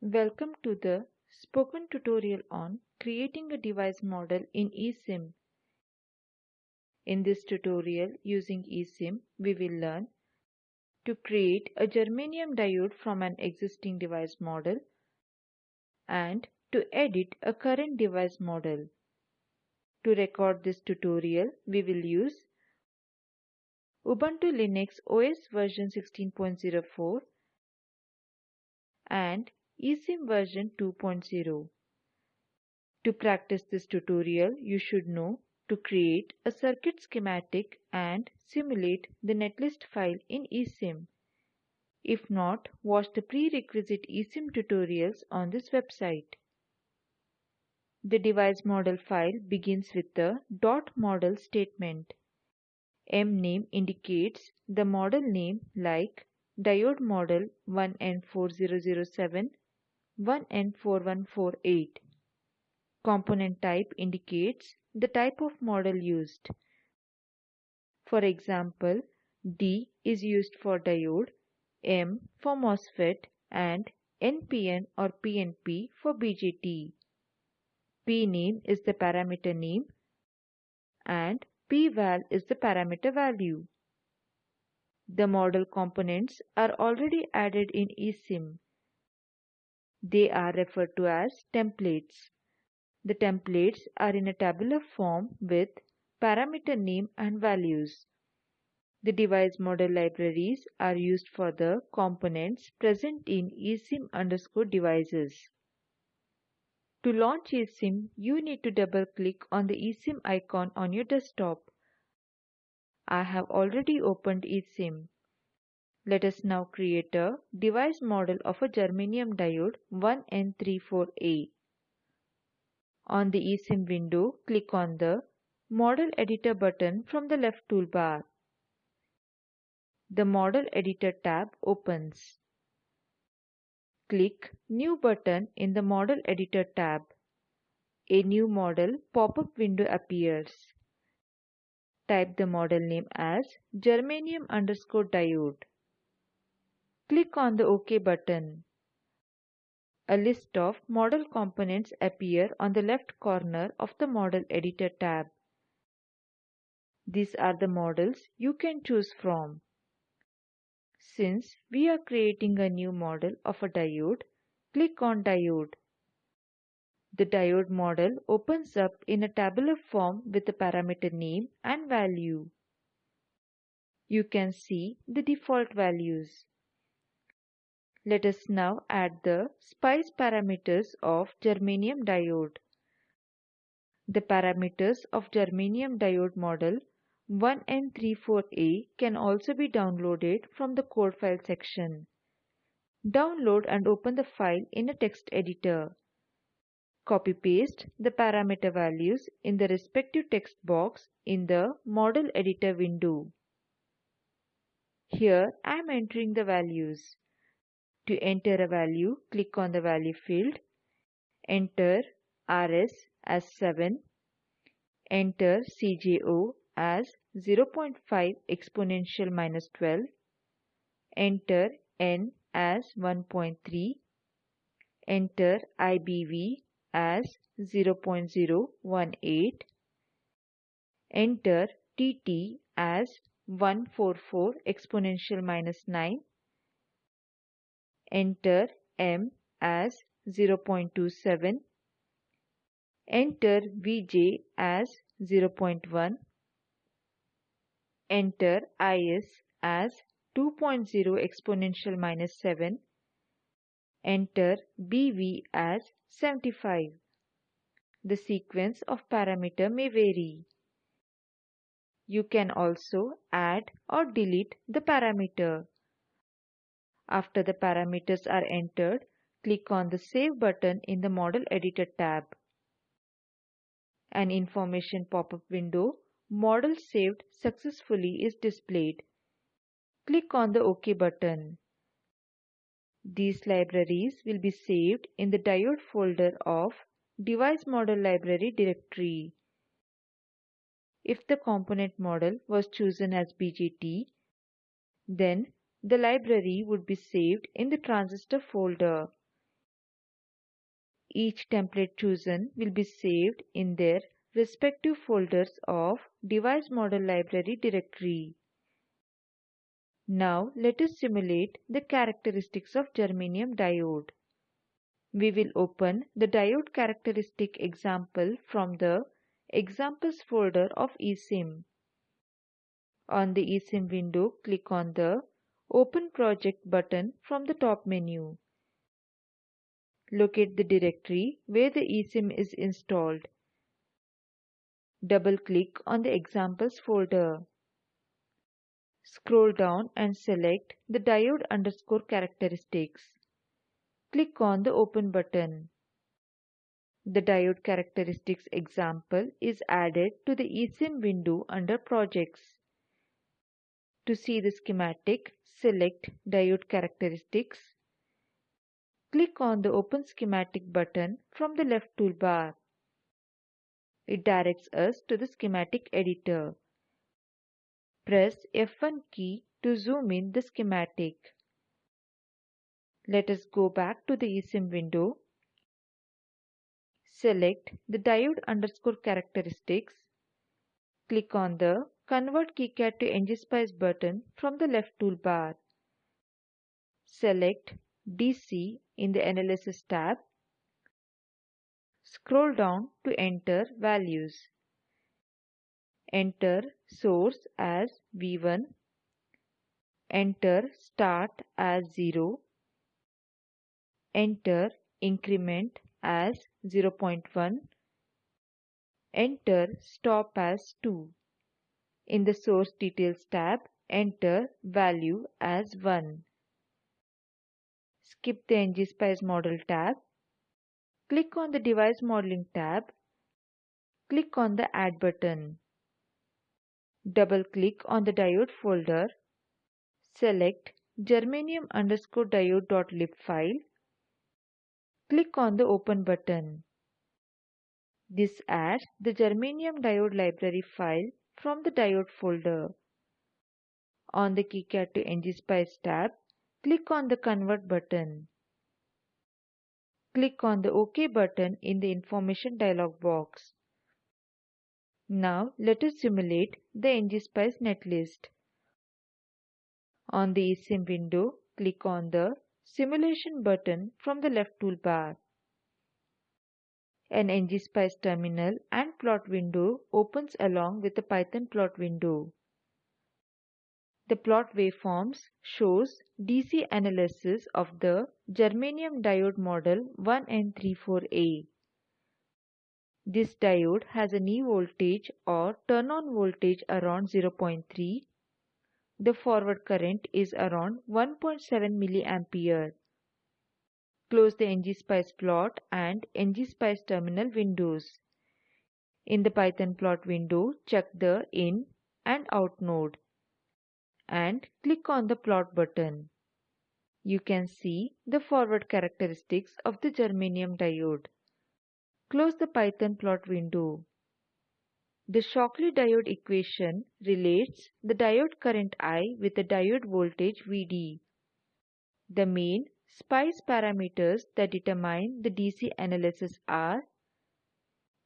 Welcome to the spoken tutorial on creating a device model in eSIM. In this tutorial using eSIM, we will learn to create a germanium diode from an existing device model and to edit a current device model. To record this tutorial, we will use Ubuntu Linux OS version 16.04 and eSIM version 2.0. To practice this tutorial, you should know to create a circuit schematic and simulate the netlist file in eSIM. If not, watch the prerequisite eSIM tutorials on this website. The device model file begins with the dot model statement. mname indicates the model name like diode model 1N4007, 1N4148. Component type indicates the type of model used. For example, D is used for diode, M for MOSFET and NPN or PNP for BJT. P name is the parameter name and pval is the parameter value. The model components are already added in eSIM. They are referred to as templates. The templates are in a tabular form with parameter name and values. The device model libraries are used for the components present in eSIM underscore devices. To launch eSIM, you need to double click on the eSIM icon on your desktop. I have already opened eSIM. Let us now create a device model of a germanium diode 1N34A. On the eSIM window, click on the Model Editor button from the left toolbar. The Model Editor tab opens. Click New button in the Model Editor tab. A new model pop-up window appears. Type the model name as germanium underscore diode. Click on the OK button. A list of model components appear on the left corner of the Model Editor tab. These are the models you can choose from. Since we are creating a new model of a diode, click on Diode. The diode model opens up in a tabular form with the parameter name and value. You can see the default values. Let us now add the SPICE parameters of germanium diode. The parameters of germanium diode model 1N34A can also be downloaded from the code file section. Download and open the file in a text editor. Copy-paste the parameter values in the respective text box in the Model Editor window. Here I am entering the values. To enter a value, click on the value field. Enter RS as 7. Enter CJO as 0.5 exponential minus 12. Enter N as 1.3. Enter IBV as 0.018. Enter TT as 144 exponential minus 9. Enter M as 0.27. Enter Vj as 0.1. Enter Is as 2.0 exponential minus 7. Enter BV as 75. The sequence of parameter may vary. You can also add or delete the parameter. After the parameters are entered, click on the Save button in the Model Editor tab. An information pop-up window Model saved successfully is displayed. Click on the OK button. These libraries will be saved in the diode folder of Device Model Library directory. If the component model was chosen as BJT, then the library would be saved in the transistor folder. Each template chosen will be saved in their respective folders of device model library directory. Now let us simulate the characteristics of germanium diode. We will open the diode characteristic example from the examples folder of eSIM. On the eSIM window, click on the Open Project button from the top menu. Locate the directory where the eSIM is installed. Double-click on the Examples folder. Scroll down and select the diode underscore characteristics. Click on the Open button. The diode characteristics example is added to the eSIM window under Projects. To see the schematic, select Diode Characteristics. Click on the Open Schematic button from the left toolbar. It directs us to the schematic editor. Press F1 key to zoom in the schematic. Let us go back to the eSIM window. Select the diode underscore characteristics. Click on the Convert KiCad to ngSpice button from the left toolbar. Select DC in the Analysis tab. Scroll down to enter values. Enter source as V1. Enter start as 0. Enter increment as 0.1. Enter stop as 2. In the Source Details tab, enter value as 1. Skip the ngSpice Model tab. Click on the Device Modeling tab. Click on the Add button. Double-click on the diode folder. Select germanium underscore diode.lib file. Click on the Open button. This adds the germanium diode library file from the diode folder. On the KiCad to ngSpice tab, click on the Convert button. Click on the OK button in the information dialog box. Now let us simulate the ngSpice netlist. On the eSIM window, click on the Simulation button from the left toolbar. An ngSpice terminal and plot window opens along with the Python plot window. The plot waveforms shows DC analysis of the germanium diode model 1N34A. This diode has a knee voltage or turn-on voltage around 0.3. The forward current is around 1.7 milliampere. Close the ngSpice plot and ngSpice terminal windows. In the Python plot window, check the in and out node and click on the plot button. You can see the forward characteristics of the germanium diode. Close the Python plot window. The Shockley diode equation relates the diode current I with the diode voltage Vd. The main SPICE parameters that determine the DC analysis are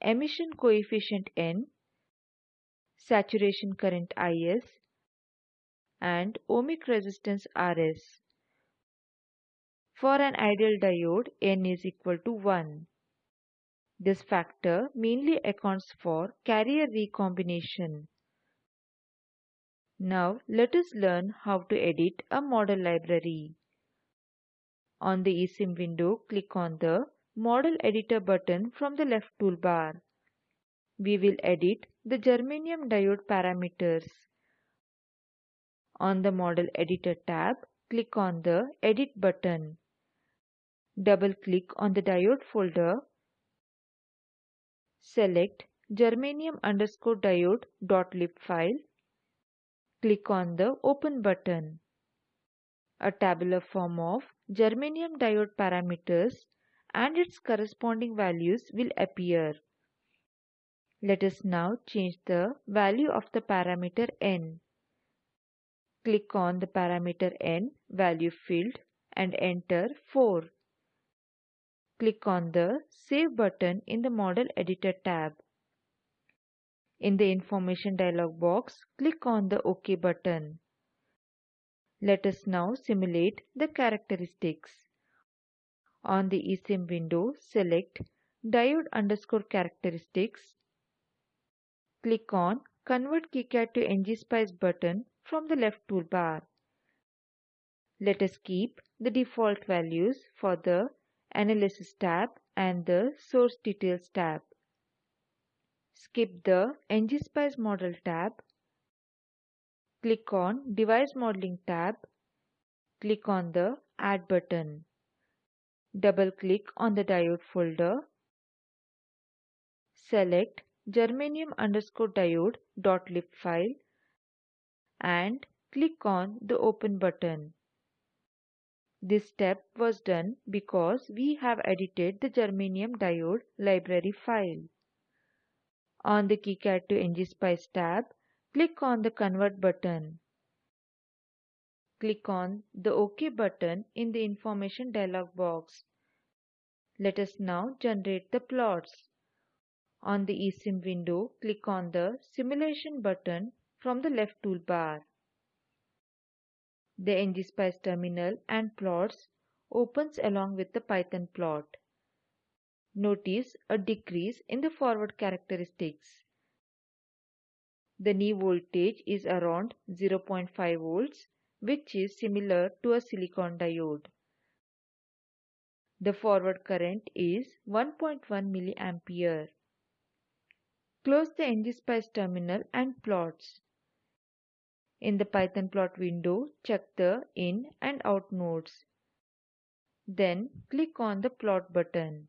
emission coefficient N, saturation current Is, and ohmic resistance Rs. For an ideal diode, N is equal to 1. This factor mainly accounts for carrier recombination. Now let us learn how to edit a model library. On the eSIM window, click on the Model Editor button from the left toolbar. We will edit the germanium diode parameters. On the Model Editor tab, click on the Edit button. Double-click on the diode folder. Select germanium underscore diode.lib file. Click on the Open button. A tabular form of germanium diode parameters and its corresponding values will appear. Let us now change the value of the parameter n. Click on the parameter n value field and enter 4. click on the Save button in the Model Editor tab. In the Information dialog box, click on the OK button. Let us now simulate the characteristics. On the eSIM window, select Diode underscore characteristics. Click on Convert KiCad to ngSpice button from the left toolbar. Let us keep the default values for the Analysis tab and the Source Details tab. Skip the ngSpice Model tab. Click on Device Modeling tab. Click on the Add button. Double-click on the diode folder. Select germanium underscore file and click on the Open button. This step was done because we have edited the germanium diode library file. On the KiCad to ngSpice tab, click on the Convert button. Click on the OK button in the Information dialog box. Let us now generate the plots. On the eSIM window, click on the Simulation button from the left toolbar. The ngSpice terminal and plots opens along with the Python plot. Notice a decrease in the forward characteristics. The knee voltage is around 0.5 volts, which is similar to a silicon diode. The forward current is 1.1 milliampere. Close the ngSpice terminal and plots. In the Python plot window, check the in and out nodes. Then click on the plot button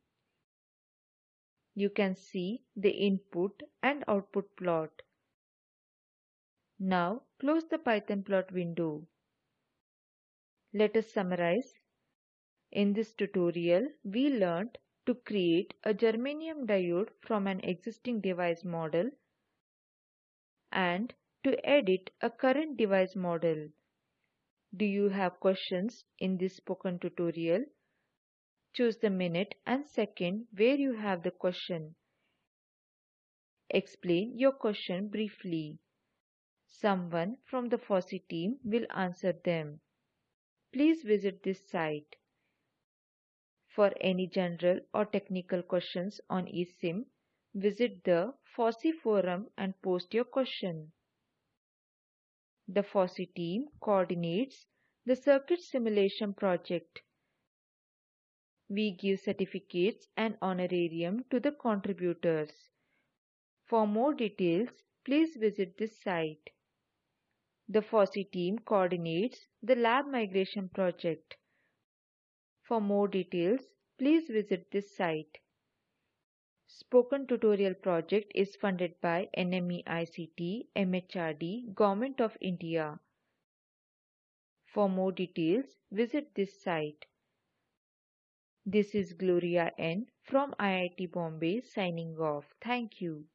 you can see the input and output plot. Now close the Python plot window. Let us summarize. In this tutorial, we learned to create a germanium diode from an existing device model and to edit a current device model. Do you have questions in this spoken tutorial? Choose the minute and second where you have the question. Explain your question briefly. Someone from the FOSSEE team will answer them. Please visit this site. For any general or technical questions on eSIM, visit the FOSSEE forum and post your question. The FOSSEE team coordinates the circuit simulation project we give certificates and honorarium to the contributors. For more details, please visit this site. The FOSSEE team coordinates the lab migration project. For more details, please visit this site. Spoken Tutorial project is funded by NMEICT, MHRD, Government of India. For more details, visit this site. This is Gloria N from IIT Bombay signing off. Thank you.